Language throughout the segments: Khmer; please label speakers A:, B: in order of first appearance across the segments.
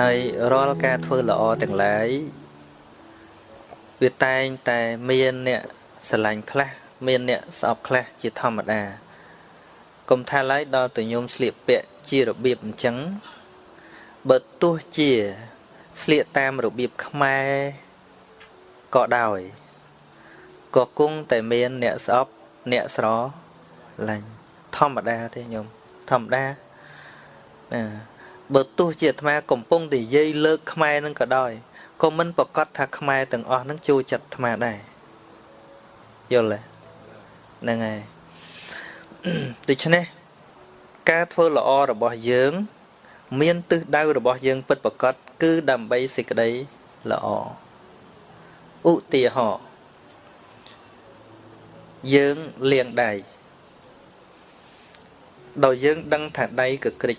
A: ហើយរាល់ការធ្វើល្អទាំងឡាយវាតែងតែមានអ្នកស្រឡាញ់ខ្លះមានអ្នកស្អប់ខ្លះជាធម្មតាកុំថាឡើយដល់ទៅញោមស្លៀកពាក់ជារបៀបអញ្ចឹងបើទោះជាស្លៀកតាមរបៀបខ្មែរក៏ដោយក៏គង់តែមានអ្នកស្អប់អ្នកស្រឡាញ់ធម្មតាទេញោមធម្មតាណា បើទោះជាអាត្មាកំពុងតែនិយាយលើកខ្មែរនឹងក៏ដោយក៏មិនប្រកាសថាខ្មែរទាំងអស់នឹងចូលចិត្តអាត្មាដែរយល់ទេហ្នឹងហើយដូច្នេះការធ្វើល្អរបស់យើង មានទិសដៅរបស់យើងពិតប្រកបគឺដើម្បីសេចក្តីល្អឧទាហរណ៍យើងលាងដៃដោយយើងដឹងថាដៃកក្រិច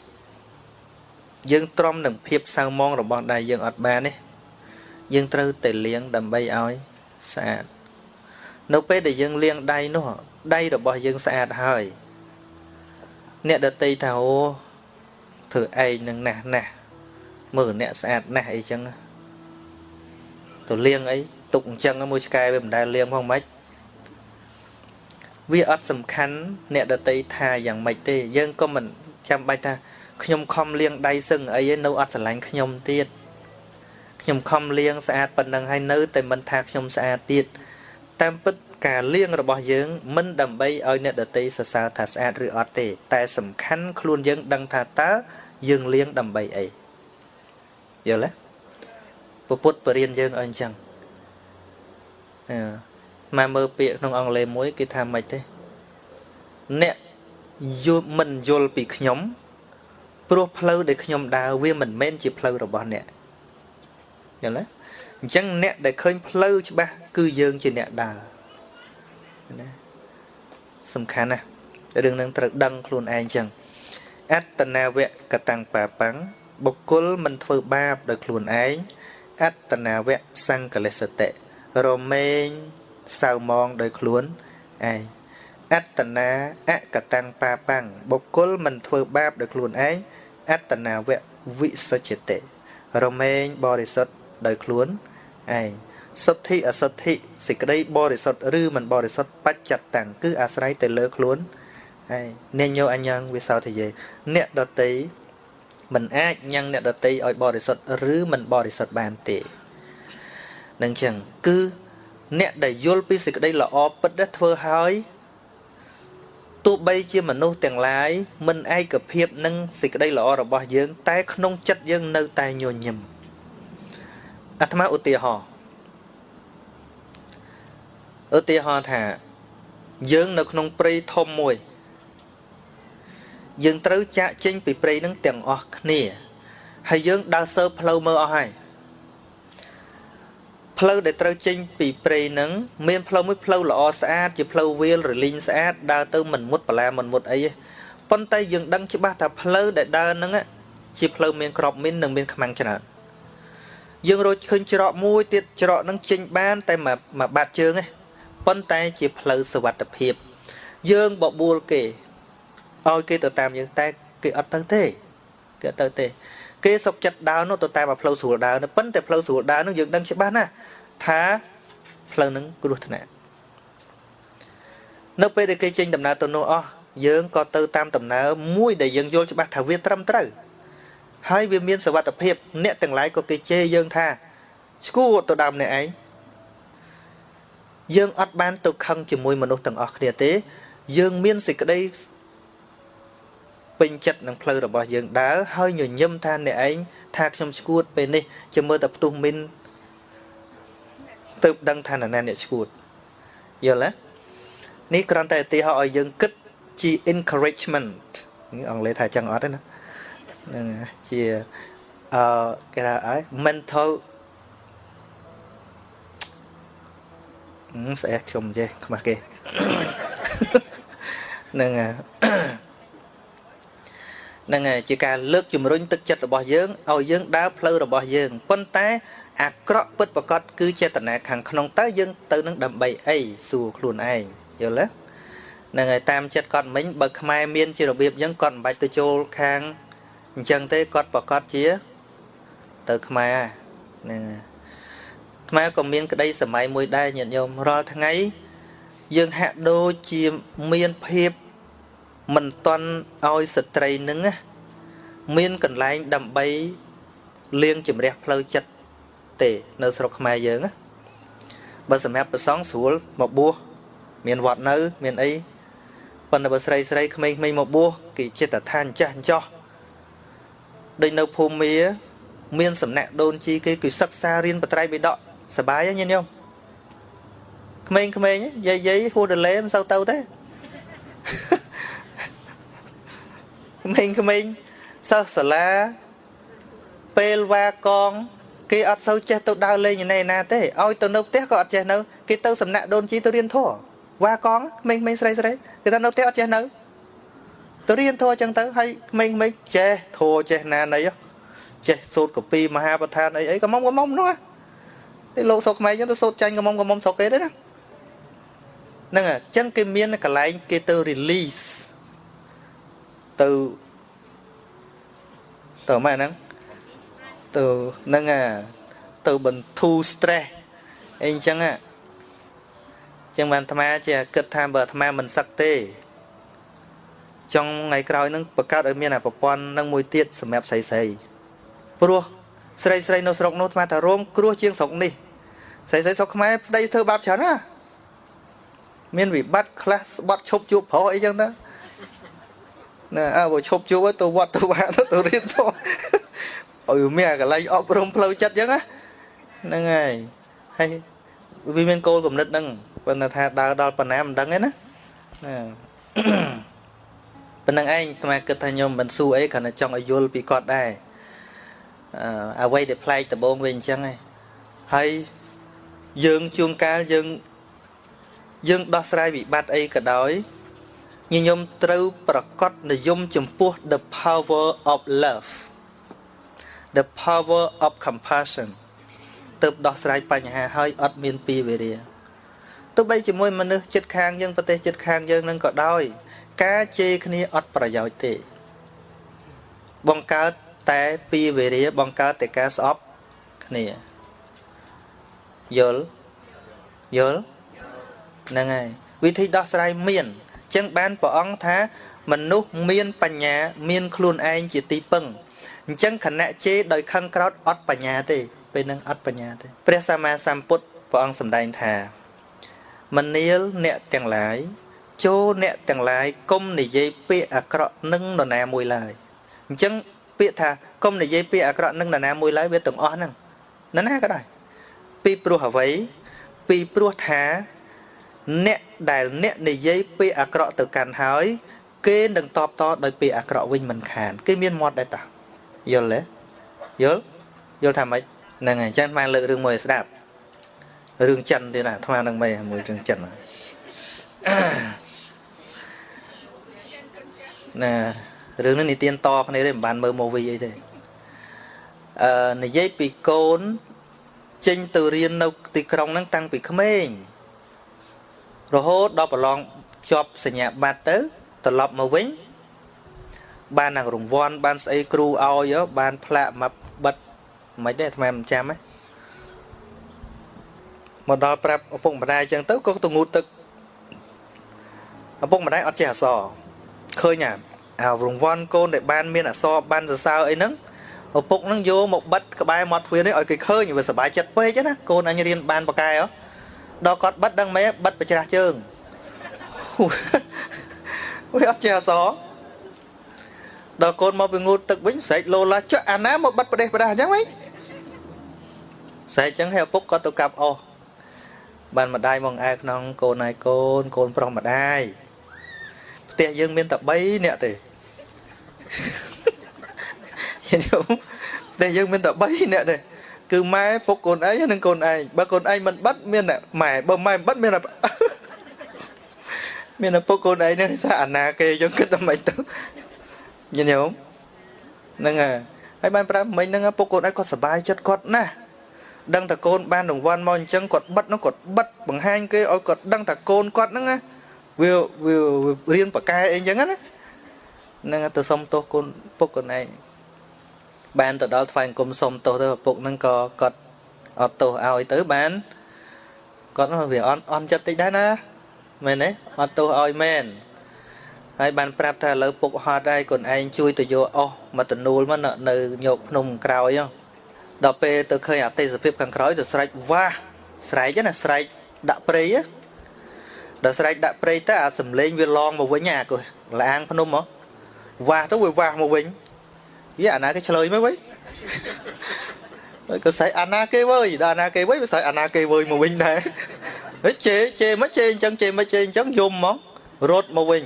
A: យើងទ្រាំនឹងភាពសៅមងរបស់ដៃយើងអត់បានទេយើងត្រូវតែលាងដើម្បីឲ្យស្អាតនៅពេលដែលយើងលាងដៃនោះដៃរបស់យើងស្អាតហើយ អ្នកដតីថាអូធ្វើឯងនឹងណាស់ណាស់មើលអ្នកស្អាតណាស់អីចឹងទៅលាងអីទុកអញ្ចឹងមួយឆ្កែវាមិនដែលលាងផងម៉េចវាអត់សំខាន់អ្នកដតីថាយ៉ាងម៉េចទេ យើងក៏មិនចាំបាច់ថា ខ្ញុំខំលាងដៃសឹងអីឯនៅអត់ស្រឡាញ់ខ្ញុំទៀតខ្ញុំខំលាងស្អាតប៉ុណ្ណឹងហើយនៅតែមិនថាខ្ញុំស្អាតទៀតតាមពិតការលាងរបស់យើងមិនដើម្បីឲ្យអ្នកដតីសរសើរថាស្អាតឬអត់ទេ តែសំខាន់ខ្លួនយើងដឹងថាតើយើងលាងដើម្បីអីយល់ទេពុទ្ធបរិញ្ញាយើងឲ្យអញ្ចឹងអឺមកមើលពាក្យក្នុងអង់គ្លេសមួយគេថាម៉េចទេអ្នកយល់មិនយល់ពីខ្ញុំ ព្រោះផ្លូវដែលខ្ញុំដើរវាមិនមែនជាផ្លូវរបស់អ្នកយល់ទេអញ្ចឹងអ្នកដែលឃើញផ្លូវច្បាស់គឺយើងជាអ្នកដើរណាសំខាន់ណាស់រឿងនឹងត្រូវដឹងខ្លួនឯងអញ្ចឹងអត្តនាវកតាំងបាបាំងបុគ្គលមិនធ្វើបាបដោយខ្លួនឯងអត្តនាវសង្កលិសតិរមែងសៅមងដោយខ្លួនឯងអត្តនាអកតាំងបាបាំងបុគ្គលមិនធ្វើបាបដោយខ្លួនឯង អត្តនាវៈវិសុជតិរមែងបរិសុទ្ធដោយខ្លួនឯងសុទ្ធិអសុទ្ធិសេចក្តីបរិសុទ្ធឬមិនបរិសុទ្ធបច្ចតតាំងគឺអាស្រ័យទៅលើខ្លួនហើយអ្នកញោអញ្ញងវិសោធិយេអ្នកដតីមិនអាចញ៉ាំងអ្នកដតីឲ្យបរិសុទ្ធឬមិនបរិសុទ្ធបានទេនឹងចឹងគឺអ្នកដែលយល់ពីសេចក្តីល្អពិតធ្វើហើយ ទោះបីជាមនុស្សទាំងឡាយមិនឯកភាពនឹងសេចក្តីល្អរបស់យើង តែក្នុងចិត្តយើងនៅតែញញឹមអាត្មាឧទាហរណ៍ឧទាហរណ៍ថាយើងនៅក្នុងព្រៃធំមួយ យើងត្រូវចាក់ចេញពីព្រៃនឹងទាំងអស់គ្នាហើយយើងដើរសើផ្លូវមើលអស់ហើយ ផ្លូវដែលត្រូវចេញពីព្រៃនឹងមានផ្លូវមួយផ្លូវល្អស្អាតជាផ្លូវវាលរលីងស្អាតដើរទៅមិនមុតបលាមិនមុតអីទេប៉ុន្តែយើងដឹងច្បាស់ថាផ្លូវដែលដើរនឹងជាផ្លូវមានក្របមីននិងមានខ្មាំងច្រើនយើងរកឃើញច្រកមួយទៀតច្រកនឹងចេញបានតែមួយបាត់ជើងទេប៉ុន្តែជាផ្លូវសវត្ថភាពយើងបបួលគេឲ្យគេទៅតាមយើងតែគេអត់ទៅទេគេអត់ទៅទេ គេសុកចិត្តដើរនោះទៅតាមផ្លូវស្រួលដើរនោះប៉ុន្តែផ្លូវស្រួលដើរនោះយើងដឹងច្បាស់ណាស់ ថាផ្លូវនឹងគ្រោះថ្នាក់នៅពេលដែលគេចេញដំណើរទៅនោះអស់យើងក៏ទៅតាមដំណើរមួយដែលយើងយល់ច្បាស់ថាវាត្រឹមត្រូវហើយវាមានសវត្ថភាព អ្នកទាំងឡាយក៏គេជេរយើងថាឈួរទៅដើមអ្នកឯងយើងអត់បានទៅខឹងជាមួយមនុស្សទាំងអស់គ្នាទេ យើងមានសេចក្តីពេញចិត្តនឹងផ្លូវរបស់យើងដើរហើយញញឹមថាអ្នកឯងថាខ្ញុំឈួតពេលនេះជាមើលតែផ្ទុះមីន ទៅដឹងថាណាអ្នកឈួតយល់ទេនេះគ្រាន់តែឧទាហរណ៍ឲ្យយើងគិតជា encouragement អង់គ្លេសថាចឹងអត់ទេណាហ្នឹងជាអឺគេថាអី mental ស្អែកខ្ញុំចេះខ្មាស់គេហ្នឹងហ្នឹងហើយជាការលើកជំរុញទឹកចិត្តរបស់យើងឲ្យយើងដើរផ្លូវរបស់យើងប៉ុន្តែ អាក្រក់ពិតប្រកបគឺចេតនាខាងក្នុងតើយើងទៅនឹងដើម្បីអីសួរខ្លួនឯងយល់ទេហ្នឹងហើយតាមចិត្តគាត់មិញបើខ្មែរមានជារបៀបអញ្ចឹងគាត់មិនបាច់ទៅចូលខាងអញ្ចឹងទេគាត់ប្រកាសជា ទៅខ្មែរហ្នឹងខ្មែរក៏មានក្តីសម័យមួយដែរញាតិញោមរាល់ថ្ងៃ យើងហាក់ដូចជាមានភាពមិនតន់ឲ្យស្ត្រីនឹងមានកន្លែងដើម្បីលៀងជំរះផ្លូវចិត្ត ទេ នៅស្រុកខ្មែរយើងណាបើសម្រាប់ប្រសងស្រួលមកបួសមានវត្តនៅ មានអីប៉ុន្តែបើស្រីស្រីក្មេងៗមកបួសគេចិត្តថាអញ្ចាស់អញ្ចោះដូចនៅភូមិមាមានសំណាក់ដូនជីគេគឺសិក្សារៀនបត្រៃបិដកសបាយហ្នឹងញោមក្មេងៗយាយយាយហួរដលេមិនសូវទៅទេក្មេងៗសិស្សសាលាពេលវ៉ាកង គេអត់សូវចេះទៅដើរលេងណែណាទេឲ្យទៅនៅផ្ទះក៏អត់ចេះនៅគេទៅសំណាក់ដូនជីទៅរៀនធម៌វ៉ាកងក្មេងៗស្រីស្រីគេថានៅផ្ទះអត់ចេះនៅទៅរៀនធម៌ចឹងទៅហើយក្មេងៗចេះធម៌ចេះណាណីចេះសូត្រកពីមហាប្រធានអីអីកមុំកមុំនោះតែលោកស្រុកខ្មែរចឹងទៅសូត្រចាញ់កមុំកមុំស្រុកគេទេណាហ្នឹងអញ្ចឹងគេមានកន្លែងគេទៅ release ទៅទៅម៉ែហ្នឹង ទៅហ្នឹងអាទៅបន្ធូរ stress អីអញ្ចឹងអាចឹងបានអាត្មាជាគិតថាបើអាត្មាមិនសឹកទេចង់ថ្ងៃក្រោយហ្នឹងបង្កើតឲ្យមានអាប្រព័ន្ធនឹងមួយទៀតសម្រាប់ស្រីស្រីព្រោះស្រីស្រីនៅស្រុកនោះអាត្មាថារោមគ្រោះជាងស្រុកនេះស្រីស្រីស្រុកខ្មែរប្តីធ្វើបាបច្រើនណាមានវិបត្តិខ្លះស្បត់ឈប់ជួបប្រុសអីចឹងទៅណាអើបើឈប់ជួបទៅវត្តទៅវាទៅរៀនទៅ ឲ្យមានកន្លែងអប់រំផ្លូវចិត្តចឹងណាហ្នឹងហើយហើយវាមានគោលគំនិតហ្នឹងប៉ុន្តែថាដើរដល់ប៉ុណ្ណាមិនដឹងទេណាណាប៉ុណ្្នឹងឯងអាគិតថាខ្ញុំមិនស៊ូអីគ្រាន់តែចង់ឲ្យយល់ពីគាត់ដែរអឺអ្វីដែលប្លែកដំបងវិញអញ្ចឹងឯងហើយយើងជួងកាលយើងយើងដោះស្រាយវិបត្តិអីក៏ដោយញញឹមត្រូវប្រកបនិយមចំពោះ the power of love the power of compassion ទើបដោះស្រាយបញ្ហាហើយអត់មានពីវេរាទោះបីជាមួយមនុស្សចិត្តខាងយើងប្រទេសចិត្តខាងយើងនឹងក៏ដោយ ការជេរគ្នាអត់ប្រយោជន៍ទេ បង្កើតតែពីវេរាបង្កើតតែការស្អប់គ្នាយល់យល់ហ្នឹងហើយវិធីដោះស្រាយមានអញ្ចឹងបានព្រះអង្គថាមនុស្សមានបញ្ញា មានខ្លួនឯងជាទីពឹង អញ្ចឹងខណៈជេរដោយខឹងក្រោតអត់បញ្ញាទេពេលហ្នឹងអត់បញ្ញាទេព្រះសម្មាសម្ពុទ្ធព្រះអង្គសម្ដែងថាមនាលអ្នកទាំងឡាយចូលអ្នកទាំងឡាយកុំនិយាយពាក្យអាក្រក់នឹងនរណាមួយឡើយអញ្ចឹងពាក្យថាកុំនិយាយពាក្យអាក្រក់នឹងនរណាមួយឡើយវាទាំងអស់ហ្នឹងនរណាក៏ដោយពីព្រោះអ្វីពីព្រោះថាអ្នកដែលអ្នកនិយាយពាក្យអាក្រក់ទៅកាន់ហើយ គេនឹងតបតដោយពាក្យអាក្រក់វិញមិនខាន គេមានមាត់ដែរតា យល់ទេយល់យល់ថាម៉េចហ្នឹងហើយអញ្ចឹងបានលើករឿងមួយស្ដាប់រឿងចិនទៀតណាអាត្មានឹងមិនមួយរឿងចិនណារឿងនេះនិទានតគ្នាទេមិនបានមើល movie អីទេអឺនិយាយពីកូនចេញទៅរៀននៅទីក្រុងហ្នឹងតាំងពីក្មេងរហូតដល់ប្រឡងជាប់សញ្ញាបត្រទៅត្រឡប់មកវិញ បាននឹងរង្វាន់បានស្អីគ្រូឲ្យបានផ្លាកមកបិទមិនទេអាត្មាមិនចាំហ៎មកដល់ប្រាប់ឪពុកម្ដាយអញ្ចឹងទៅក៏ទៅងូតទឹកឪពុកម្ដាយអត់ចេះអសរឃើញអាអារង្វាន់កូនដែលបានមានអសរបានសរសើរអីហ្នឹងឪពុកហ្នឹងយកមកបិទក្បែរមាត់ទ្វារនេះឲ្យគេឃើញវាសុបាយចិត្តពេកណាកូនអញរៀនបានបកែហ៎ដល់គាត់បិទដឹងមែបិទប្រច្រាស់ជើងវាអត់ចេះអសរ ដល់កូនមកពីងូតទឹកវិញស្រែកលោឡាចុះអាណាមកបិទប្រទេសប្រដាអញ្ចឹងវិញស្រែកអញ្ចឹងហើយឪពុកក៏ទៅកាប់អស់បានម្ដាយមកអែក្នុងកូនឯកូនកូនប្រុសម្ដាយផ្ទះយើងមានតែ3នាក់ទេយល់ផ្ទះយើងមានតែ3នាក់ទេគឺម៉ែពុកកូនឯងនិងកូនឯងបើកូនឯងមិនបិទមានតែម៉ែបើម៉ែមិនបិទមានតែមានតែពុកកូនឯងនេះថាអាណាគេយើងគិតដល់មិនទៅ ញញោមហ្នឹងហើយហើយបានប្រាប់មិញហ្នឹងពុកកូនឯងគាត់សប្បាយចិត្តគាត់ណាស់ដឹងតែកូនបានរង្វាន់មកអញ្ចឹងគាត់បិទនោះគាត់បិទបង្ហាញគេឲ្យគាត់ដឹងតែកូនគាត់ហ្នឹងណាវាវារៀនបកែអីអញ្ចឹងណាហ្នឹងទៅសុំទោសកូនពុកកូនឯងបានទៅដល់ថ្វាយអង្គមសុំទោសទៅឪពុកហ្នឹងក៏គាត់អត់ទោសឲ្យទៅបានគាត់វាអន់អន់ចិត្តតិចដែរណាមែនទេអត់ទោសឲ្យមែន ហើយបានប្រាប់ថាឥឡូវពុកហត់ហើយកូនឯងជួយទៅយកអស់មកតនូលមកនៅញោកភ្នំក្រោយដល់ពេលទៅឃើញអតិសភាពខាងក្រោយទៅស្រែកវាស់ស្រែកណាស្រែកដាក់ព្រៃដល់ស្រែកដាក់ព្រៃទៅអាសំលេងវាឡងមកវិញអាកលាងភ្នំហ៎វាស់ទៅវាវាស់មកវិញយេអាណាគេឆ្លើយមកវិញហើយក៏ស្រែកអាណាគេវើយដល់អាណាគេវើយវាស្រែកអាណាគេវើយមកវិញដែរហើយជេជេមកជេអញ្ចឹងជេមកជេអញ្ចឹងយំហ្មងរត់មកវិញ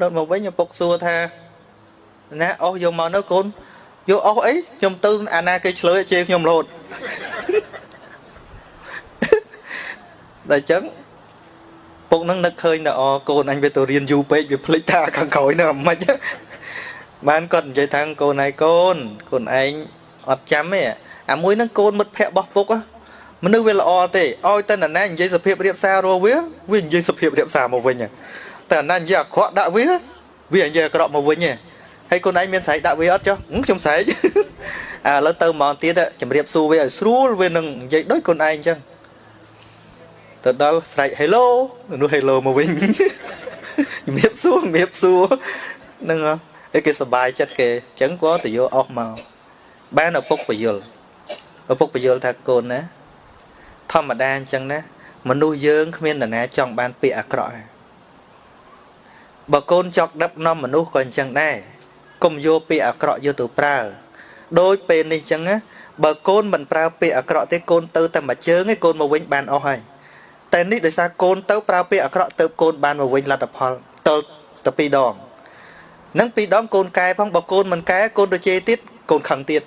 A: រត់មកវិញឪពុកសួរថាណាអស់យកមកនៅកូនយកអស់អីខ្ញុំទៅអាណាគេឆ្លើយជេរខ្ញុំរត់តែអញ្ចឹងពុកនឹងនឹកឃើញតែអកូនអញវាទៅរៀនយូរពេកវាភ្លេចថាខាងក្រោយនឹងអាម៉េចបានគាត់និយាយថាកូនឯងកូនកូនឯងអត់ចាំទេអាមួយហ្នឹងកូនមិត្តភក្តិរបស់ពុកមនុស្សវាល្អទេឲ្យតែណានិយាយសភាពរៀបសាររវាវានិយាយសភាពរៀបសារមកវិញ តែណានិយាយអាក្រក់ដាក់វាវានិយាយអាក្រក់មកវិញហើយកូនឯងមានស្រែកដាក់វាអត់ចុះខ្ញុំស្រែកអាឥឡូវទៅហ្មងទៀតជំរាបសួរវាឲ្យស្រួលវានឹងនិយាយដូចកូនឯងអញ្ចឹងទៅដល់ស្រែក hello នោះ hello មកវិញជំរាបសួរជំរាបសួរនឹងឯគេសប្បាយចិត្តគេអញ្ចឹងក៏ទៅយកអស់មកបានឪពុកបយលឪពុកបយលថាកូនណាធម្មតាអញ្ចឹងណាមនុស្សយើងគ្មាននរណាចង់បានពាក្យអាក្រក់ បើកូនចောက်ដឹកនាំមនុស្សក៏អញ្ចឹងដែរកុំយកពាក្យអាក្រក់យកទៅប្រើដោយពេលនេះអញ្ចឹងណាបើកូនមិនប្រើពាក្យអាក្រក់ទេកូនទៅតែមួយជើងឯងកូនមកវិញបានអស់ហើយតែនេះដោយសារកូនទៅប្រើពាក្យអាក្រក់ទៅកូនបានមកវិញលទ្ធផលទៅទៅពីរដងនឹងពីរដងកូនកែផងបើកូនមិនកែកូនទៅជេរទៀតកូនខឹងទៀត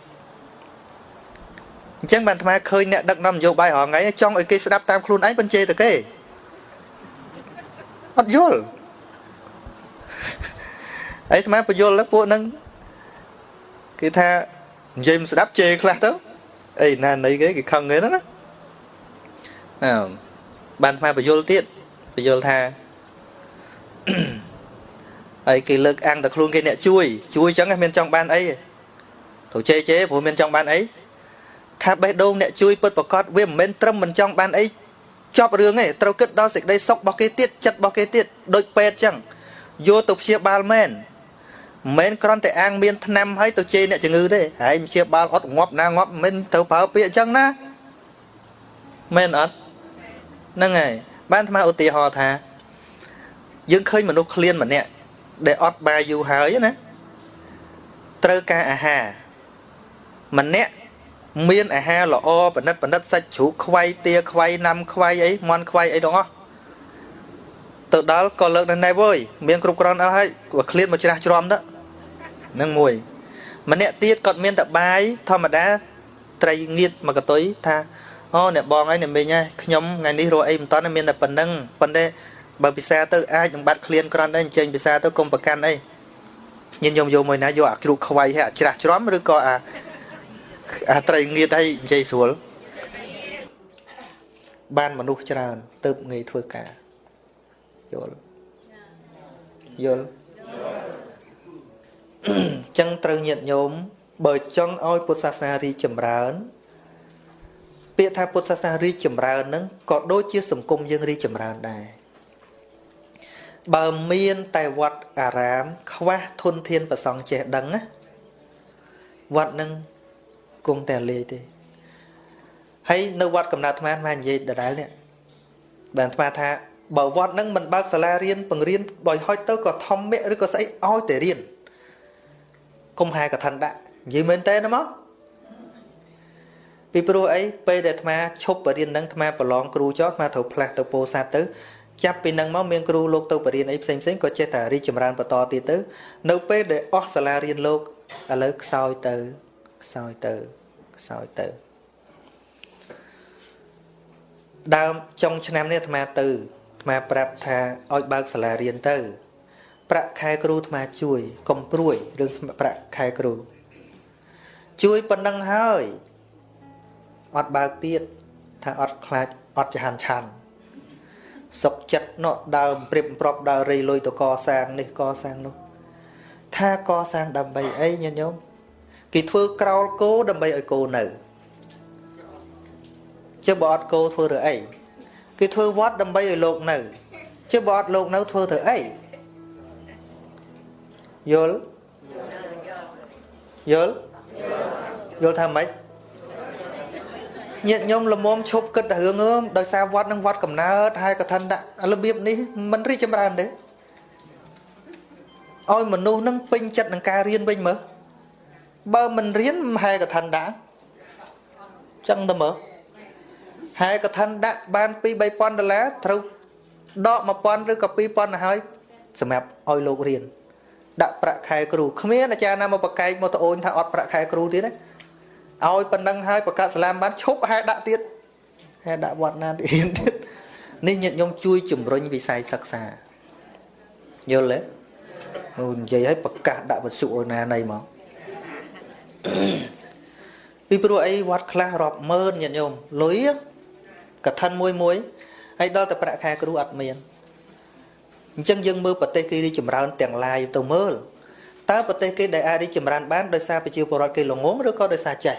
A: អញ្ចឹងបានអាត្មាឃើញអ្នកដឹកនាំនយោបាយរាល់ថ្ងៃចង់ឲ្យគេស្ដាប់តាមខ្លួនឯងបញ្ជេរទៅគេអត់យល់ អីអាត្មាបញ្យល់ពួកហ្នឹងគេថានិយាយមិនស្ដាប់ជេរខ្លះទៅអីណានៃគេគេខឹងគេណាអើបានអាត្មាបញ្យល់ទៀតបញ្យល់ថាហើយគេលើកអាំងតែខ្លួនគេអ្នកជួយជួយអញ្ចឹងមានចង់បានអីទៅជេជេព្រោះមានចង់បានអីថាបេះដូងអ្នកជួយពិតប្រកបវាមិនមែនត្រឹមមិនចង់បានអីចប់រឿងទេត្រូវគិតដល់សេចក្តីសុខរបស់គេទៀតចិត្តរបស់គេទៀតដូចពេទ្យអញ្ចឹង យកទៅព្យាបាលមែនមិនមែនគ្រាន់តែអាងមានថ្នាំឲ្យទៅជេរអ្នកជំងឺទេហើយព្យាបាលអត់ងាប់ណាងាប់មិនត្រូវប្រើពាក្យអញ្ចឹងណាមែនអត់ហ្នឹងហើយបានអាត្មាឧទាហរណ៍ថាយើងឃើញមនុស្សឃ្លានម្នាក់ដែលអត់បាយយូរហើយណាត្រូវការអាហារម្នាក់មានអាហារល្អបណិតបណិតសាច់ជ្រូកខ្វៃទាខ្វៃណាំខ្វៃអីមន់ខ្វៃអីទាំងអស់ ទៅដល់ក៏លើកនៅណែវើយមានគ្រប់គ្រាន់អស់ហើយក៏ឃ្លានមកច្រាស់ច្រំទៅនឹងមួយ ម្នាក់ទៀតគាត់មានតែបាយធម្មតាត្រីងៀតមកកតុយថាអូអ្នកបងហើយអ្នកមីងហើយខ្ញុំថ្ងៃនេះរកអីមិនតាន់មានតែប៉ុណ្្នឹងប៉ុន្តែបើពិសាទៅអាចនឹងបាត់ឃ្លានក្រាន់ដែរអញ្ចឹងពិសាទៅកុំប្រកាន់អីញញយំយកមួយណាយកអាជ្រូកខ្វៃឲ្យអាច្រាស់ច្រំឬក៏អាអាត្រីងៀតឲ្យនិយាយស្រួលបានមនុស្សច្រើនទៅងាយធ្វើការ យល់យល់ចឹងត្រូវញាតញោមបើចង់ឲ្យពុទ្ធសាសនារីចម្រើន ពាក្យថាពុទ្ធសាសនារីចម្រើនហ្នឹងក៏ដូចជាសង្គមយើងរីចម្រើនដែរបើមានតែវត្តអារាម ខ្វះធនធានប្រសង់ចេះដឹងណាវត្តនឹងគង់តែលេខទេហើយនៅវត្តកំណត់អាត្មាអាត្មានិយាយដដែលនេះបានអាត្មាថា បើវត្តនឹងមិនបើកសាលារៀនបង្រៀនបើហុចទៅក៏ធម្មៈឬក៏ស្អីឲ្យតែរៀនកុំហែកថាដាក់និយាយមែនតើណាមកពីព្រោះអីពេលដែលអាត្មាឈប់បរៀននឹងអាត្មាប្រឡងគ្រូចោលអាត្មាត្រូវផ្លាស់ទៅពោធិ៍សាត់ទៅចាប់ពីនឹងមកមានគ្រូលោកទៅបរៀនអីផ្សេងផ្សេងក៏ចេះតែរីកចម្រើនបន្តទៀតទៅ នៅពេលដែលអស់សាលារៀនលោកឥឡូវខ្សោយទៅខ្សោយទៅខ្សោយទៅដើមចុងឆ្នាំនេះអាត្មាទៅ អាត្មាប្រាប់ថាឲ្យបើកសាលារៀនទៅ ប្រាក់ខែគ្រូអាត្មាជួយកុំព្រួយរឿងប្រាក់ខែគ្រូ ជួយប៉ុណ្ណឹងហើយអត់បើកទៀតថាអត់ខ្លាចអត់ចហាន់ឆាន់សុកចិត្តនោះដើមព្រៀបប្របដើររៃលុយទៅកសាងនេះកសាងនោះថាកសាងដើម្បីអីញាតិញោមគេធ្វើក្រោលគោដើម្បីឲ្យគោនៅជើបើអត់គោធ្វើទៅអី គេធ្វើវត្តដើម្បីឲ្យលោកនៅជើបើអត់លោកនៅធ្វើទៅអីយល់យល់យល់ថាម៉េចញាតិញោមលមុំឈប់គិតតែរឿងអើមដោយសារវត្តនឹងវត្តកំណើតហើយកឋិនដាក់របៀបនេះមិនរីចម្រើនទេឲ្យមនុស្សនឹងពេញចិត្តនឹងការរៀនវិញមើលបើមិនរៀនហែកឋិនដាក់ចឹងទៅមើល ហែកឋិនដាក់បាន2 3000ដុល្លារត្រូវដក1000ឬក៏2000ទៅហើយសម្រាប់ឲ្យលោករៀនដាក់ប្រាក់ខែគ្រូគ្មានអាចារ្យណាមកប្រកែកមកត្អូញថាអត់ប្រាក់ខែគ្រូទៀតទេឲ្យប៉ុណ្ណឹងហើយប្រកាសសាលាមបានឈប់ហែដាក់ទៀតហែដាក់វត្តណាទៀតរៀនទៀតនេះញាតិញោមជួយជំរុញវិស័យសិក្សាយល់ទេមកនិយាយឲ្យប្រកាសដាក់វិទ្យុអូណាណៃមកពីព្រោះអីវត្តខ្លះរាប់ម៉ឺនញាតិញោមលុយ កឋិនមួយមួយហើយដល់តែប្រាក់ខែគ្រូអត់មានអញ្ចឹងយើងមើលប្រទេសគេរីចម្រើនទាំងឡាយទៅមើលតើប្រទេសគេដែលអាចរីចម្រើនបានដោយសារប្រជាពលរដ្ឋគេល្ងងឬក៏ដោយសារចេះ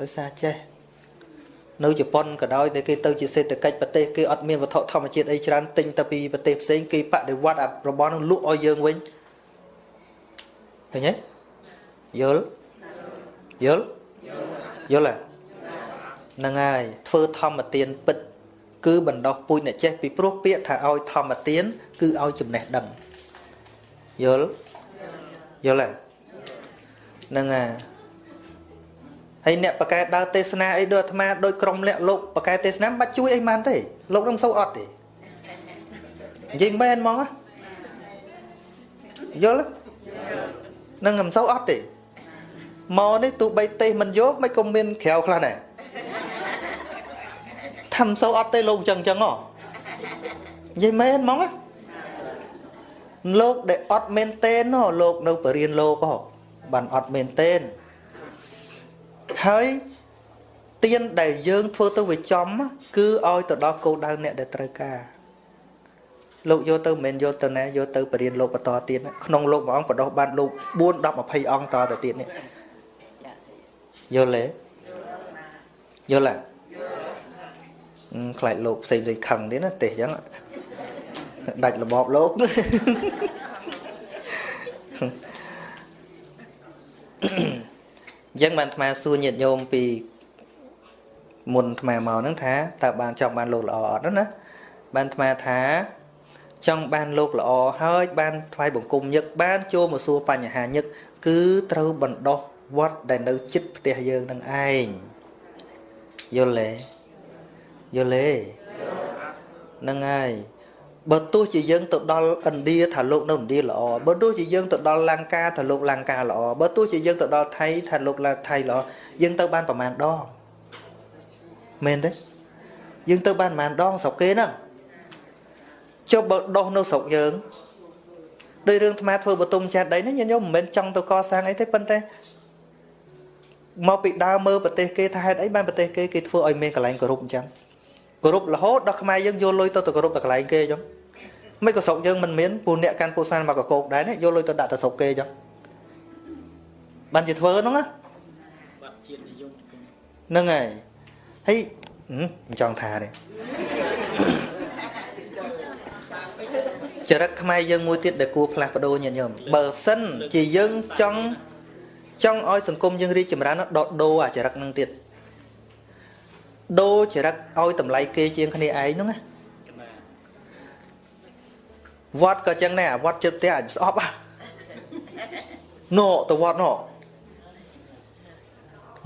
A: ដោយសារចេះនៅជប៉ុនក៏ដោយតែគេទៅជាសេដ្ឋកិច្ចប្រទេសគេអត់មានវត្ថុធម្មជាតិអីច្រើនទិញទៅពីប្រទេសផ្សេងគេបដិវត្តរបស់នឹងលក់ឲ្យយើងវិញឃើញទេយល់យល់យល់ហ្នឹងហើយធ្វើធម្មទានពិត គឺបណ្ដោះពូជអ្នកចេះពីព្រោះពាក្យថាឲ្យធម្មទាន គឺឲ្យចំណេះដឹងយល់យល់ហើយហ្នឹងហើយហើយអ្នកបកកែដើរទេសនាអីដូចអាត្មាដូចក្រុមលាក់លោកបកកែទេសនាមិនបាច់ជួយអីម៉ានទេលោកនឹងសូវអត់ទេនិយាយមែនហ្មងយល់នឹងមិនសូវអត់ទេមកនេះទោះបីទេសមិនយកមិនក៏មានក្រៅខ្លះដែរ ថាមិនសូវអត់ទេលោកអញ្ចឹងអញ្ចឹងហ៎និយាយមែនហ្មងលោកដែលអត់មែនទេណលោកនៅបរិញ្ញាលោកហ៎បានអត់មែនទេហើយទៀនដែលយើងធ្វើទៅវាចំគឺឲ្យទៅដល់គោលដៅអ្នកដែលត្រូវការលោកយកទៅមិនមែនយកទៅណាយកទៅបរិញ្ញាលោកបន្តទៀតក្នុងលោកមួយអង្គបដោះបានលោក4 10 20អង្គតទៅទៀតនេះយល់ទេយល់ទេ ខ្លាចលោកផ្សេងផ្សេងខឹងទៀតណាទេអញ្ចឹងដាច់របបលោកអញ្ចឹងបានអាត្មាសួរញាតិញោមពីមុនអាត្មាមកហ្នឹងថាតើបានចង់បានលោកល្អអត់ណាបានអាត្មាថាចង់បានលោកល្អហើយបានថ្វាយបង្គំញឹកបានចូលមកសួរបញ្ហាញឹកគឺត្រូវបណ្ដោះវត្តដែលនៅចិត្តផ្ទះយើងនឹងឯងយល់ទេ យល់ទេហ្នឹងហើយបើទោះជាយើងទៅដល់ឥណ្ឌាថាលោកនៅឥណ្ឌាល្អបើទោះជាយើងទៅដល់លង្កាថាលោកលង្កាល្អបើទោះជាយើងទៅដល់ថៃថាលោកថៃល្អយើងទៅបានប្រមាណដងមែនទេយើងទៅបានប្រមាណដងស្រុកគេហ្នឹងចុះបើដោះនៅស្រុកយើងដោយរឿងអាត្មាធ្វើបតុមចាត់ដីនេះញញោមមិនមែនចង់ទៅកសាងអីទេប៉ុន្តែមកពីដើមមើលប្រទេសគេថាហេតុអីបានប្រទេសគេគេធ្វើឲ្យមានកន្លែងគោរពអញ្ចឹង គោរពរហូតដល់ខ្មែរយើងយកលុយទៅទៅគោរពតែកន្លែងគេអញ្ចឹងមិនក៏ស្រុកយើងមិនមានពូអ្នកកាន់ពូសានមកកកោកដែរយកលុយទៅដាក់ទៅស្រុកគេអញ្ចឹងបានជាធ្វើហ្នឹងណាបាត់ជាតិនិយមហ្នឹងហើយហើយមិនចង់ថាទេចរិតខ្មែរយើងមួយទៀតដែលគួរផ្លាស់ប្ដូរញាតិញោមបើសិនជាយើងចង់ចង់ឲ្យសង្គមយើងរីកចម្រើនដកដូរអាចរិតនឹងទៀត ដូរចរិតឲ្យតម្លៃគេជាងគ្នាឯងហ្នឹងណាវត្តក៏ចឹងដែរវត្តចិត្តផ្ទះអាចស្អប់ណូទៅវត្តណូ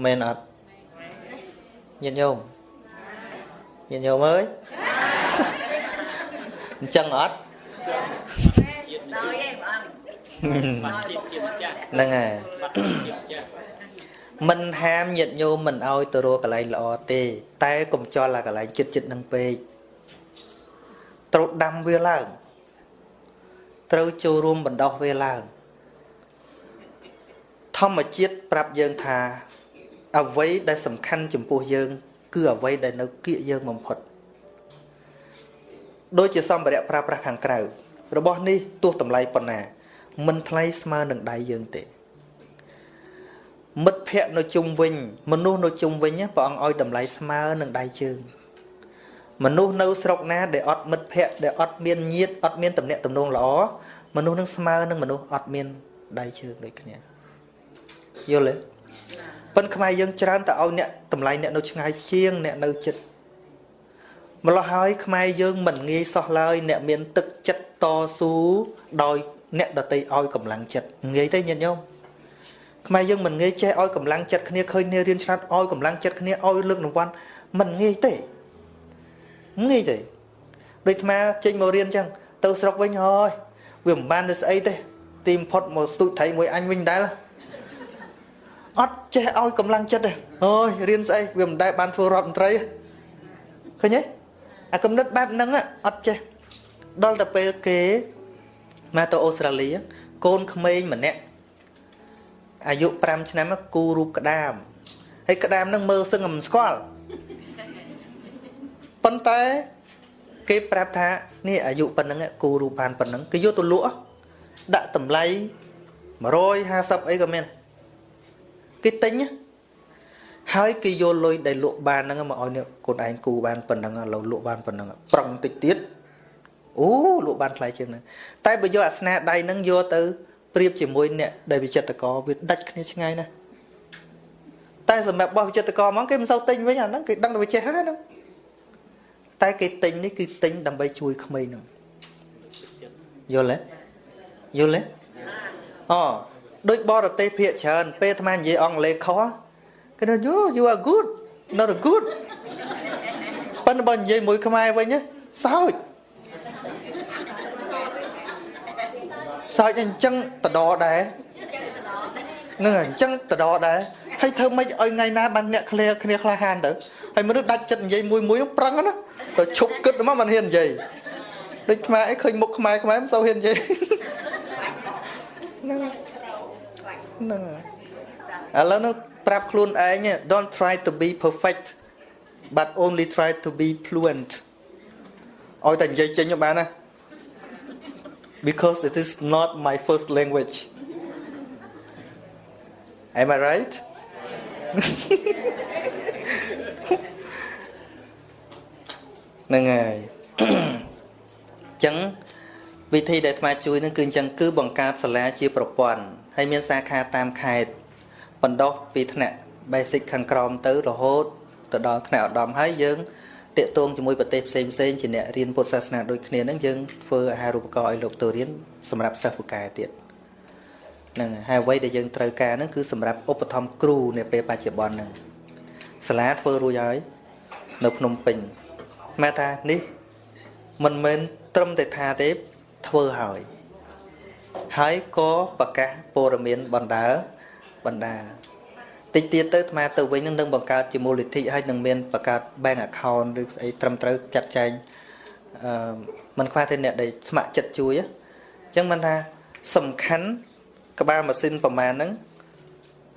A: មែនអត់ញាតិញោមញាតិញោមអើយអញ្ចឹងអត់ហ្នឹងហើយ មិនហាមញាតញោមមិនឲ្យទៅរកកន្លែងល្អទេ តែកុំចោលអាកន្លែងចិត្តចិត្តនឹងពេកត្រូវដាំវាឡើង ត្រូវចូលរួមបណ្ដោះវាឡើង ធម្មជាតិប្រាប់យើងថាអ្វីដែលសំខាន់ចំពោះយើង គឺអ្វីដែលនៅគៀកយើងបំផុតដូចជាសម្ភារៈប្រើប្រាស់ខាងក្រៅរបស់នេះទោះតម្លៃប៉ុណ្ណា មិនថ្លៃស្មើនឹងដៃយើងទេ មិត្តភ័ក្តិនៅជុំវិញ មនុស្សនៅជុំវិញព្រះអង្គឲ្យតម្លៃស្មើនឹងដៃជើងមនុស្សនៅស្រុកណាដែលអត់មិត្តភ័ក្តិដែលអត់មានញាតិអត់មានតំណែងតំណងល្អមនុស្សនឹងស្មើនឹងមនុស្សអត់មានដៃជើងដូចគ្នាយល់ទេប៉ុន្តែខ្មែរយើងច្រើនតែឲ្យអ្នកតម្លៃអ្នកនៅឆ្ងាយជាងអ្នកនៅចិត្តម្ល៉េះហើយខ្មែរយើងមិនងាយសោះឡើយអ្នកមានទឹកចិត្តតស៊ូដោយអ្នកដតីឲ្យកម្លាំងចិត្តងាយទេញាតិញោម ខ្មែរយើងមិនងាយចេះឲ្យកម្លាំងចិត្តគ្នាឃើញគ្នារៀនឆ្លាតឲ្យកម្លាំងចិត្តគ្នាឲ្យលើករង្វាន់មិនងាយទេងាយទេដូចអាចេញមករៀនអញ្ចឹងទៅស្រុកវិញហើយវាមិនបានទៅស្អីទេទីបំផុតមកស្ទូចត្រីមួយអញវិញដែរអត់ចេះឲ្យកម្លាំងចិត្តទេអូយរៀនស្អីវាមិនដែលបានធ្វើរដ្ឋមន្ត្រីឃើញទេអាគំនិតបែបហ្នឹងអត់ចេះដល់តែពេលគេមកទៅអូស្ត្រាលីកូនក្មេងម្នាក់ អាយុ5ឆ្នាំគូរូបក្តាម ហើយក្តាមនឹងមើលសឹងមិនស្គាល់ប៉ុន្តែគេប្រាប់ថានេះអាយុប៉ុណ្ណឹងគូរូបបានប៉ុណ្ណឹងគេយកទៅលក់ដាក់តម្លៃ150អីក៏មានគេទិញហើយគេយកលុយដែលលក់បានហ្នឹងមកឲ្យនេះកូនឯងគូបានប៉ុណ្ណឹងឥឡូវលក់បានប៉ុណ្ណឹងប្រឹងតិចទៀតអូលក់បានថ្លៃជាងហ្នឹងតែបើយកអាស្នាដៃហ្នឹងយកទៅ ប្រៀបជាមួយអ្នកដែលវិចិត្រករវាដាច់គ្នាឆ្ងាយណាស់តែសម្រាប់បោះវិចិត្រករហ្មងគេមិនសូវទិញវិញអាហ្នឹងគេដឹងតែវាចេះហើយហ្នឹងតែគេទិញនេះគឺទិញដើម្បីជួយក្មេងហ្នឹងយល់ទេយល់ទេអូដូចបរទេសភាកច្រើន ពេលអាត្មានិយាយអង់គ្លេសខុសគេថា you you are good not good ប៉ុន្តែបើនិយាយមួយខ្មែរវិញសើច សើចអញ្ចឹងតដដែរនឹងអញ្ចឹងតដដែរហើយធ្វើម៉េចឲ្យថ្ងៃណាបានអ្នកគ្នាគ្នាក្លាហានទៅហើយមនុស្សដាច់ចិត្តនិយាយមួយមួយប្រឹងណាទៅឈប់គិតមកមិនហ៊ាននិយាយដូចខ្មែរអីឃើញមុខខ្មែរខ្មែរមិនសូវហ៊ាននិយាយហ្នឹងហ្នឹងឥឡូវនោះប្រាប់ខ្លួនឯង don't try to be perfect but only try to be fluent ឲ្យតែនិយាយចេញបានណា because it is not my first language am i right ហ្នឹងហើយអញ្ចឹងវិធីដែលអាត្មាជួយនឹងគឺអញ្ចឹងគឺបង្កើតសាលាជាប្រព័ន្ធហើយមានសាខាតាមខេត្តបណ្ដោះពីថ្នាក់ basic ខាងក្រោមទៅរហូតទៅដល់ថ្នាក់ឧត្តមហើយយើង តាកតងជាមួយប្រទេសផ្សេងផ្សេងជាអ្នករៀនពុទ្ធសាសនាដូចគ្នានឹងយើងធ្វើអាហារូបករណ៍ឲ្យលោកទៅរៀនសម្រាប់សិស្សពូកែទៀតហ្នឹងហើយអ្វីដែលយើងត្រូវការហ្នឹងគឺសម្រាប់ឧបត្ថម្ភគ្រូនៅពេលបច្ចុប្បន្នហ្នឹងសាលាធ្វើរួចហើយនៅភ្នំពេញមកថានេះមិនមែនត្រឹមតែថាទេធ្វើហើយហើយក៏ប្រកាសព័ត៌មានបណ្ដាបណ្ដា តិចទៀតទៅអាត្មាទៅវិញនឹងនឹងបង្កើតជាមូលនិធិហើយនឹងមានបង្កើត bank account ឬស្អីត្រឹមត្រូវចាត់ចែងអឺมันខ្វះតែអ្នកដែលស្ម័គ្រចិត្តជួយអញ្ចឹងមិនថាសំខាន់ក្បាលម៉ាស៊ីនប្រមាណហ្នឹង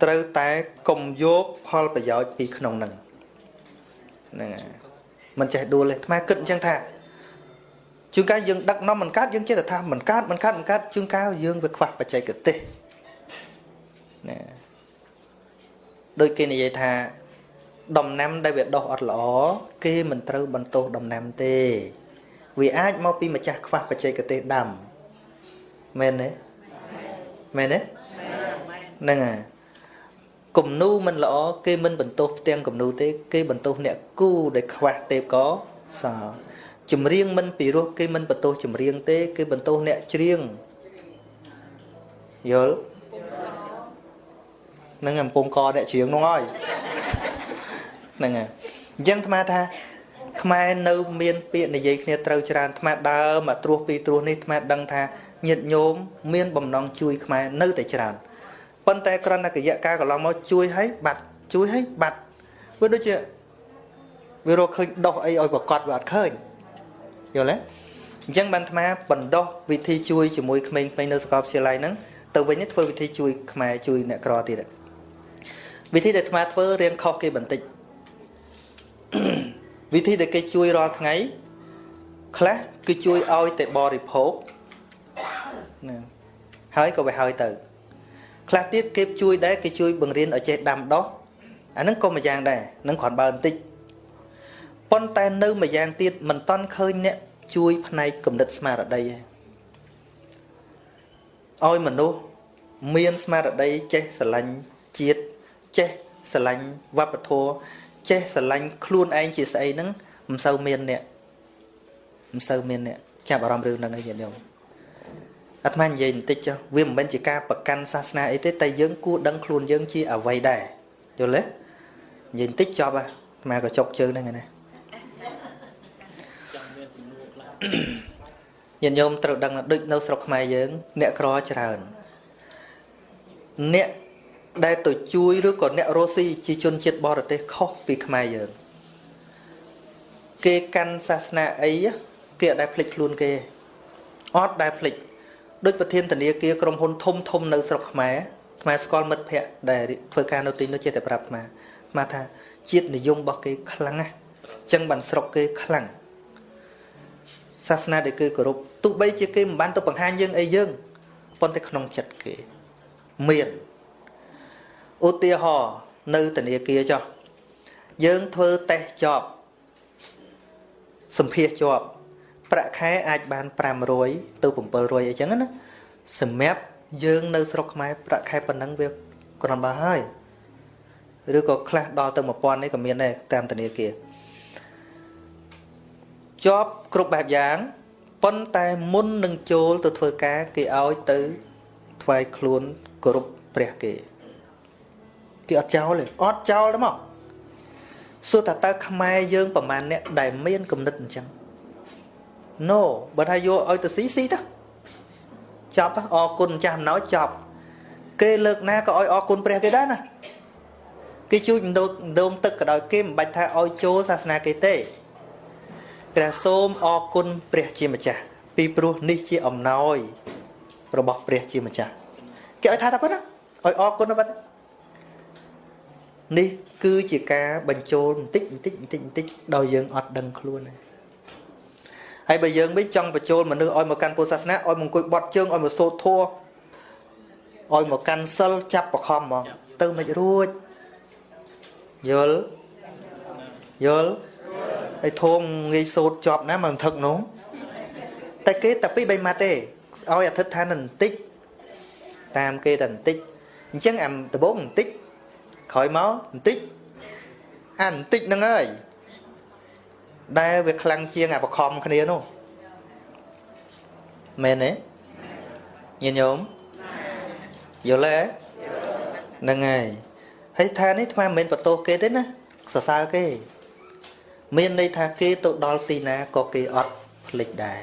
A: ត្រូវតែកុំយកផលប្រយោជន៍ពីក្នុងហ្នឹងហ្នឹងហើយមិនចេះដួលទេអាត្មាគិតអញ្ចឹងថាជួនកាលយើងដឹកនាំមិនកើតយើងចេះតែថាមិនកើតមិនកើតមិនកើតជួនកាលយើងវាខ្វះបច្ចេកទេសណា ដូចគេនិយាយថាដំណាំដែលវាដុះអត់ល្អគេមិនត្រូវបន្ទោសដំណាំទេ វាអាចមកពីម្ចាស់ខ្វះបច្ចេកទេសដាំមែនទេមែនទេហ្នឹងហើយគំនូមិនល្អគេមិនបន្ទោសផ្ទាំងគំនូទេ គេបន្ទោសអ្នកគូដែលខ្វះទេពកសល់ចម្រៀងមិនពីរោះគេមិនបន្ទោសចម្រៀងទេ គេបន្ទោសអ្នកច្រៀងយល់ នឹងកំពុងកអ្នកច្រៀងនោះហើយហ្នឹងហើយអញ្ចឹងអាត្មាថាខ្មែរនៅមានពាក្យនិយាយគ្នាត្រូវច្រើនអាត្មាដើរមកត្រួសពីត្រួសនេះអាត្មាដឹងថាញាតិញោមមានបំណងជួយខ្មែរនៅតែច្រើនប៉ុន្តែគ្រាន់តែកយៈកាលកន្លងមកជួយឲ្យបាត់ជួយឲ្យបាត់វាដូចជាវារកឃើញដោះអីឲ្យប្រកាសវាអត់ឃើញយល់ទេអញ្ចឹងបានអាត្មាបណ្ដោះវិធីជួយជាមួយក្មេងៗនៅសាកលវិទ្យាល័យហ្នឹងទៅវិញធ្វើវិធីជួយខ្មែរជួយអ្នកក្រទៀត វិធីដែលអាត្មាធ្វើរៀងខុសគេបន្តិចវិធីដែលគេជួយរាល់ថ្ងៃខ្លះគឺជួយឲ្យតែបរិភោគណាហើយក៏វាហើយទៅខ្លះទៀតគេជួយដែរគេជួយបង្រៀនឲ្យចេះដាំដុះអាហ្នឹងក៏មួយយ៉ាងដែរនឹងគ្រាន់បើបន្តិចប៉ុន្តែនៅមួយយ៉ាងទៀតមិនតន់ឃើញអ្នកជួយផ្នែកគំនិតស្មារតីឯងឲ្យមនុស្សមានស្មារតីចេះស្រឡាញ់ជាតិ ចេះស្រឡាញ់វប្បធម៌ចេះស្រឡាញ់ខ្លួនឯងជាស្អីហ្នឹងមិនសូវមានអ្នកមិនសូវមានអ្នកចាប់អារម្មណ៍រឿងហ្នឹងឯងញាតិញោមអាត្មានិយាយបន្តិចចុះវាមិនមែនជាការប្រកាន់សាសនាអីទេតែយើងគួរដឹងខ្លួនយើងជាអ្វីដែរយល់ទេនិយាយបន្តិចចប់អាអាត្មាក៏ចុកជើងហ្នឹងណាញាតិញោមត្រូវដឹងដូចនៅស្រុកខ្មែរយើង អ្នកក្រច្រើនអ្នក ដែលទៅជួយឬក៏អ្នករស់ស៊ីជាជនជាតិបរទេសខុសពីខ្មែរយើងគេកាន់សាសនាអីគេអត់ដែលភ្លេចខ្លួនគេអត់ដែលភ្លេចដូចប្រធានធនាគារក្រុមហ៊ុនធំធំនៅស្រុកខ្មែរខ្មែរស្គាល់មិត្តភ័ក្តិដែលធ្វើការនៅទីនោះចេះតែប្រាប់ខ្មែរខ្មែរថាជាតិនិយមរបស់គេខ្លាំងណាស់អញ្ចឹងបានស្រុកគេខ្លាំងសាសនាដែលគេគោរពទោះបីជាគេមិនបានទៅបង្ហាញយើងអីយើងប៉ុន្តែក្នុងចិត្តគេមាន ឧទាហរណ៍នៅធនាគារចុះយើងធ្វើតេស្តជាប់សម្ភារជាប់ប្រាក់ខែអាចបាន500ទៅ700អីចឹងណាសម្រាប់យើងនៅស្រុកខ្មែរប្រាក់ខែប៉ុណ្ណឹងវាគ្រាន់បើហើយឬក៏ខ្លះដល់ទៅ1000នេះក៏មានដែរតាមធនាគារជាប់គ្រប់បែបយ៉ាងប៉ុន្តែមុននឹងចូលទៅធ្វើការគេឲ្យទៅថ្វាយខ្លួនគោរពព្រះគេ គេអត់ចោលទេអត់ចោលទេមកសួរថាតើខ្មែរយើងប្រហែលអ្នកដែលមានគំនិតអញ្ចឹង No បើថាយកឲ្យទៅស៊ីស៊ីទៅចប់អរគុណម្ចាស់អំណោយចប់ គេលើកណាក៏ឲ្យអរគុណព្រះគេដែរណាគេជួយដងដងទឹកក៏ដោយគេមិនបាច់ថាឲ្យចូលសាសនាគេទេព្រះសូមអរគុណព្រះជាម្ចាស់ពីព្រោះនេះជាអំណោយរបស់ព្រះជាម្ចាស់គេឲ្យថាតែប៉ុណ្ណាឲ្យអរគុណតែប៉ុណ្ណា នេះគឺជាការបញ្ចូលបន្តិចបន្តិចបន្តិចបន្តិចដោយយើងអត់ដឹងខ្លួនទេហើយបើយើងវិញចង់បញ្ចូលមនុស្សឲ្យមកកាន់ពុទ្ធសាសនាឲ្យមកអង្គុយបត់ជើងឲ្យមកសូត្រធម៌ឲ្យមកកាន់សិលចាប់បខំហ្មងទៅមិនរួចយល់យល់ហើយធំងាយសូត្រជាប់ណាមកធឹកនោះតែគេតែពីរបីម៉ាត់ទេឲ្យអធិដ្ឋានបន្តិចតាមគេតែបន្តិចអញ្ចឹងអាដំបងបន្តិច ក្រោយមកបន្តិចអាបន្តិចហ្នឹងហើយដែលវាខ្លាំងជាងអាបខំគ្នានោះមែនទេញាតិញោមយល់ទេហ្នឹងហើយហើយថានេះថ្មមិនមែនបន្ទោសគេទេណាសរសើរគេ មានន័យថាគេទៅដល់ទីណាក៏គេអត់ភ្លេចដែរ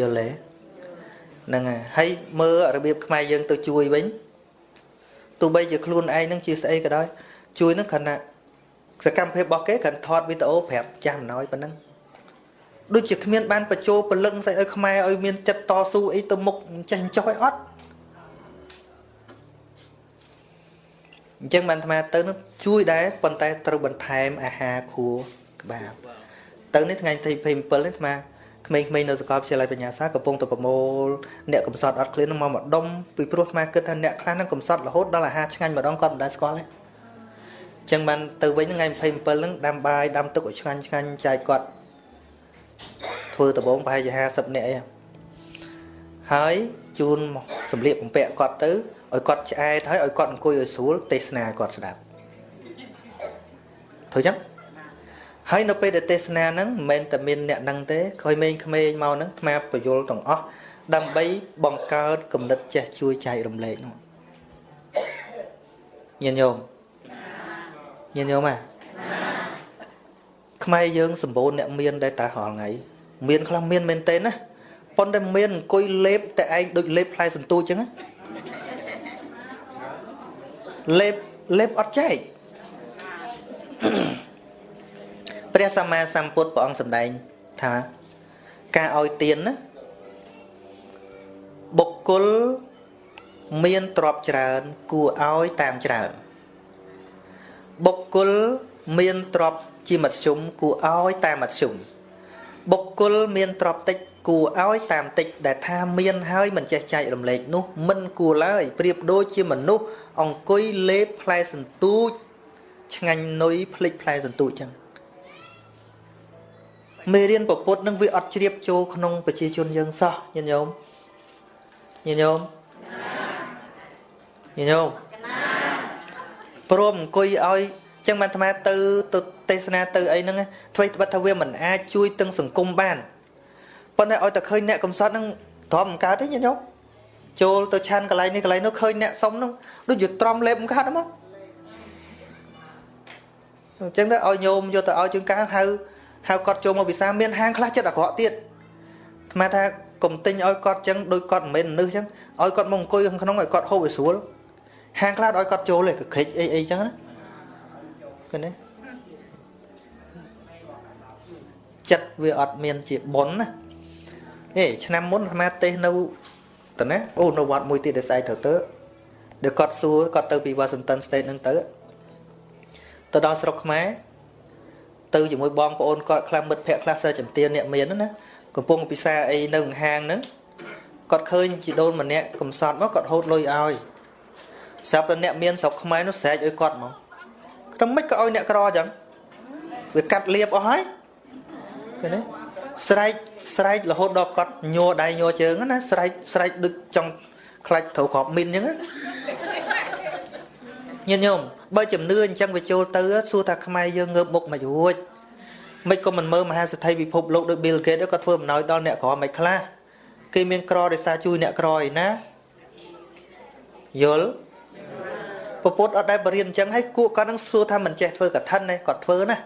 A: យល់ទេហ្នឹងហើយហើយមើលរបៀបខ្មែរយើងទៅជួយវិញ ទោះបីជាខ្លួនឯងនឹងជាស្អីក៏ដោយជួយនឹងគ្រាន់តែសកម្មភាពរបស់គេគ្រាន់ថតវីដេអូប្រាប់ចាំអំណោយប៉ុណ្ណឹងដូចជាគ្មានបានបញ្ចូលពលឹងស្អីឲ្យខ្មែរឲ្យមានចិត្តតស៊ូអីទៅមុខចេះចោះឲ្យអត់អញ្ចឹងបានអាត្មាទៅនឹងជួយដែរប៉ុន្តែត្រូវបន្ថែមអាហារខួរក្បាលទៅនេះថ្ងៃទី27នេះអាត្មា ក្មេងៗនៅសាកលវិទ្យាល័យបញ្ញាសាកំពុងតែប្រមូលអ្នកកំសត់អត់ឃ្លានមកមកដុំពីព្រោះអាគិតថាអ្នកខ្លះហ្នឹងកំសត់រហូតដល់អាហារឆ្ងាញ់ម្ដងគាត់មិនដែលស្គាល់ទេអញ្ចឹងបានទៅវិញថ្ងៃ27ហ្នឹងដាំបាយដាំទឹកឲ្យឆ្ងាញ់ឆ្ងាញ់ចែកគាត់ធ្វើដំបងប្រហែលជា50នាក់អីហើយជូនសម្លៀកបំពាក់គាត់ទៅឲ្យគាត់ឆ្អែតហើយឲ្យគាត់អង្គុយឲ្យស្រួលទេសនាឲ្យគាត់ស្ដាប់ធ្វើអញ្ចឹង ហើយនៅពេលដែលទេសនាហ្នឹងមិនមែនតែមានអ្នកហ្នឹងទេក្រោយមេងក្មេងមកហ្នឹងថ្មបយលទាំងអស់ដើម្បីបង្កើតគំនិតចេះជួយចែករំលែកនោះញាតិញោមញាតិញោមហ่ะខ្មែរយើងសម្បូរអ្នកមានដែរតារាល់ថ្ងៃមានខ្លះមានមែនទេណាប៉ុន្តែមានអង្គុយលេបតែឯងដូចលេបផ្លែសន្ទូចចឹងណាលេបលេបអត់ចែក ព្រះសម្មាសម្ពុទ្ធព្រះអង្គសម្ដែងថាការឲ្យទានណាបុគ្គលមានទ្រព្យច្រើន គួរឲ្យតាមច្រើនបុគ្គលមានទ្រព្យជាមធ្យមគួរឲ្យតាមមធ្យមបុគ្គលមានទ្រព្យតិចគួរឲ្យតាមតិចដែលថាមានហើយមិនចេះចែករំលែកនោះមិនគួរឡើយប្រៀបដូចជាមនុស្សអង្គុយលេបផ្លែសន្ទូចឆ្ងាញ់នុយភ្លេចផ្លែសន្ទូចចឹង មេរៀនពពុទ្ធនឹងវាអត់ជ្រាបចូលក្នុងប្រជាជនយើងសោះញាតិញោមញាតិញោមញាតិញោមព្រមអង្គុយឲ្យចឹងបានអាត្មាទៅទៅទេសនាទៅអីហ្នឹងធ្វើត្បិតថាវាមិនអាចជួយទាំងសង្គមបានប៉ុន្តែឲ្យតែឃើញអ្នកកំសត់ហ្នឹងទ្រាំមិនកើតទេញាតិញោមចូលទៅឆានកន្លែងនេះកន្លែងនោះឃើញអ្នកសុំហ្នឹងដូចជាទ្រាំលេបមិនកើតហ្មងអញ្ចឹងទៅឲ្យញោមយកទៅឲ្យជាងការ ហៅហៅគាត់ចូលមកវិសាមានហាងខ្លះចិត្តអាក្រក់ទៀតអាត្មាថាកុំទិញឲ្យគាត់ចឹងដូចគាត់មិនមែននឹសចឹងឲ្យគាត់មកអង្គុយខាងក្នុងឲ្យគាត់ហូបឲ្យស្រួលហាងខ្លះឲ្យគាត់ចូលទេកក្រិចអីអីចឹងណាឃើញទេចិត្តវាអត់មានជាប៉ុនណាហេឆ្នាំមុនអាត្មាទេសនៅតើណាអូនៅវត្តមួយទៀតដែលស្អែកទៅទៅដែលគាត់សួរគាត់ទៅពី Washington State ហ្នឹងទៅទៅដល់ស្រុកខ្មែរ ទៅជាមួយបងប្អូនគាត់ខ្លះមិត្តភ័ក្ដិខ្លះសើចំទានអ្នកមានណាកំពុងពិសាអីនៅហាងហ្នឹងគាត់ឃើញជីដូនម្នាក់កំសត់មកគាត់ហូតលុយឲ្យស្រាប់តែអ្នកមានស្រុកខ្មែរនោះស្រែកឲ្យគាត់មកក្រុមមិនក៏ឲ្យអ្នកក្រអញ្ចឹងវាកាត់លៀបអស់ហើយឃើញទេស្រែកស្រែករហូតដល់គាត់ញ័រដៃញ័រជើងណាស្រែកស្រែកដូចចង់ខ្លាច់ត្រូវក្របមីនអញ្ចឹង ញាតិញោមបើជំនឿអញ្ចឹងវាចូលទៅសួរថាខ្មែរយើងងើបមុខមិនរួចមិនក៏មិនមើលមហាសេដ្ឋីពិភពលោកដូច Bill Gates ក៏ធ្វើអំណោយដល់អ្នកក្រមិនខ្លះគេមានក្រដោយសារជួយអ្នកក្រឯណាយល់ពពុទ្ធអត់ដែលបរៀនអញ្ចឹងហើយគួរគាត់នឹងសួរថាមិនចេះធ្វើកឋិនទេគាត់ធ្វើណា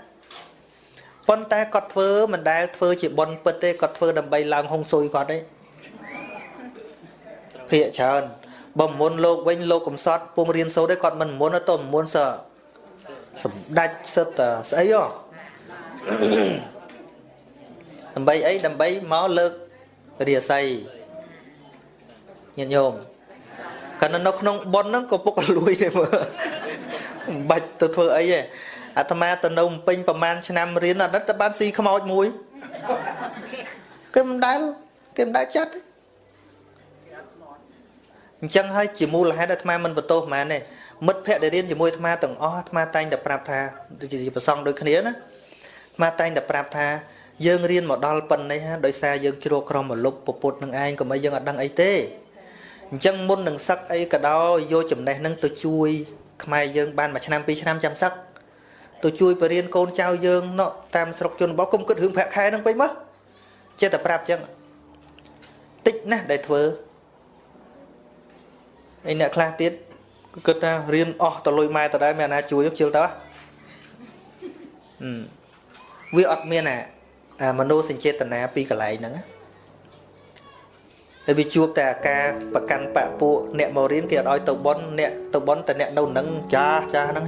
A: ប៉ុន្តែគាត់ធ្វើមិនដែលធ្វើជាបន់ពិតទេគាត់ធ្វើដើម្បីឡើងហុងស៊ុយគាត់ទេភាកច្រើន បើមុនលោកវិញលោកកំសត់ពងរៀនសូត្រទេគាត់មិនមុនទៅមុនសើសម្ដេចសិតស្អីហ៎ដើម្បីអីដើម្បីមកលើករាសីញាតិញោមកាលនៅក្នុងប៉ុនហ្នឹងក៏ពុកលួយទេមើលមិនបាច់ទៅធ្វើអីទេអាត្មាទៅនៅពេញប្រហែលឆ្នាំរៀនអត់ទៅបានស៊ីខ្មោចមួយគេមិនដែលគេមិនដែលចាត់ទេ អញ្ចឹងហើយជាមូលហេតុអាត្មាមិនបន្ទោសហ្មងទេមិត្តភ័ក្តិដែលរៀនជាមួយអាត្មាទាំងអស់អាត្មាតែងតែប្រាប់ថាដូចជាប្រសងដូចគ្នាណាអាត្មាតែងតែប្រាប់ថាយើងរៀនមកដល់ប៉ុណ្ណេះដោយសារយើងជ្រកក្រមលុបពពុតនឹងឯងកុំឲ្យយើងអត់ដឹងអីទេអញ្ចឹងមុននឹងសឹកអីក៏ដោយយកចំណេះនឹងទៅជួយខ្មែរយើងបានមួយឆ្នាំពីរឆ្នាំចាំសឹកទៅជួយបរៀនកូនចៅយើងណោះតាមស្រុកជនបទគុំគិតរឿងប្រាក់ខែនឹងពេញមកចេះតែប្រាប់អញ្ចឹងតិចណាស់ដែលធ្វើ ឯអ្នកខ្លះទៀតគិតថារៀនអស់ទៅលុយម៉ែតដែរមានអាណាជួយជិលទៅវាអត់មានអាមនោសញ្ចេតនាពីកន្លែងហ្នឹងហើយវាជួបតែអាការប្រកាន់បពពួកអ្នកមករៀនគេអត់ឲ្យទៅបន់អ្នកទៅបន់តែអ្នកនៅនឹងចាស់ចាស់ហ្នឹង